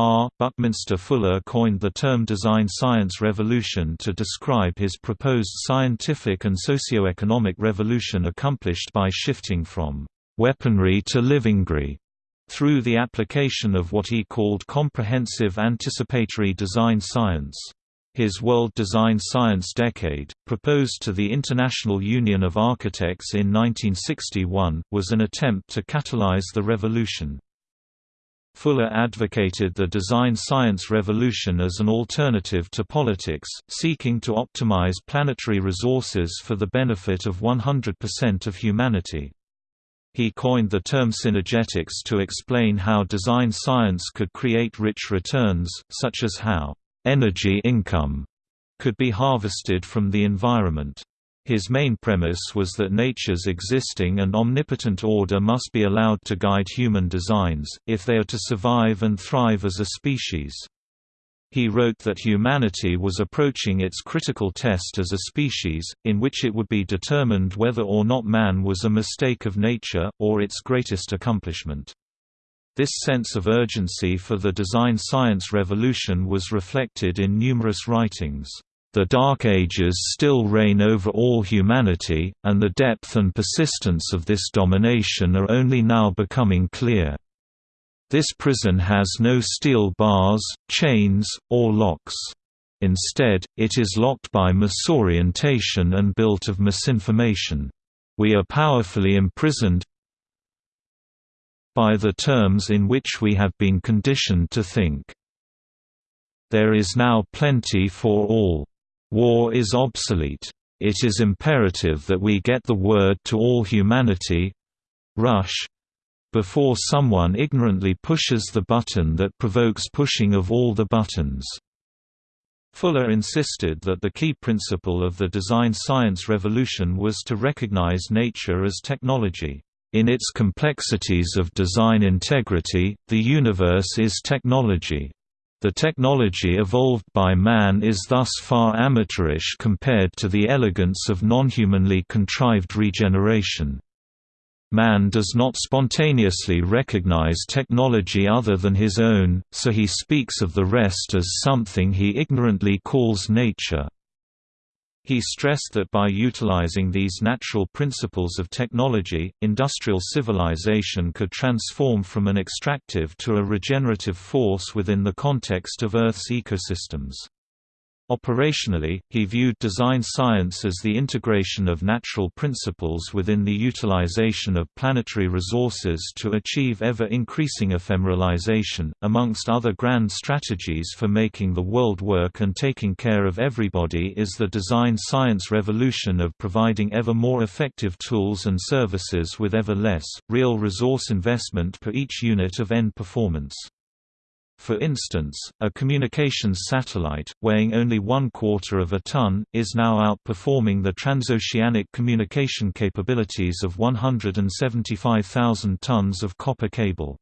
R. Buckminster Fuller coined the term design science revolution to describe his proposed scientific and socio-economic revolution accomplished by shifting from weaponry to livingry through the application of what he called comprehensive anticipatory design science. His World Design Science Decade, proposed to the International Union of Architects in 1961, was an attempt to catalyze the revolution. Fuller advocated the design science revolution as an alternative to politics, seeking to optimize planetary resources for the benefit of 100% of humanity. He coined the term synergetics to explain how design science could create rich returns, such as how energy income could be harvested from the environment. His main premise was that nature's existing and omnipotent order must be allowed to guide human designs, if they are to survive and thrive as a species. He wrote that humanity was approaching its critical test as a species, in which it would be determined whether or not man was a mistake of nature, or its greatest accomplishment. This sense of urgency for the design science revolution was reflected in numerous writings. The Dark Ages still reign over all humanity, and the depth and persistence of this domination are only now becoming clear. This prison has no steel bars, chains, or locks. Instead, it is locked by misorientation and built of misinformation. We are powerfully imprisoned, by the terms in which we have been conditioned to think. There is now plenty for all. War is obsolete. It is imperative that we get the word to all humanity rush before someone ignorantly pushes the button that provokes pushing of all the buttons. Fuller insisted that the key principle of the design science revolution was to recognize nature as technology. In its complexities of design integrity, the universe is technology. The technology evolved by man is thus far amateurish compared to the elegance of non-humanly contrived regeneration. Man does not spontaneously recognize technology other than his own, so he speaks of the rest as something he ignorantly calls nature. He stressed that by utilizing these natural principles of technology, industrial civilization could transform from an extractive to a regenerative force within the context of Earth's ecosystems. Operationally, he viewed design science as the integration of natural principles within the utilization of planetary resources to achieve ever-increasing ephemeralization. Amongst other grand strategies for making the world work and taking care of everybody is the design science revolution of providing ever more effective tools and services with ever less, real resource investment per each unit of end performance. For instance, a communications satellite, weighing only one quarter of a ton, is now outperforming the transoceanic communication capabilities of 175,000 tons of copper cable.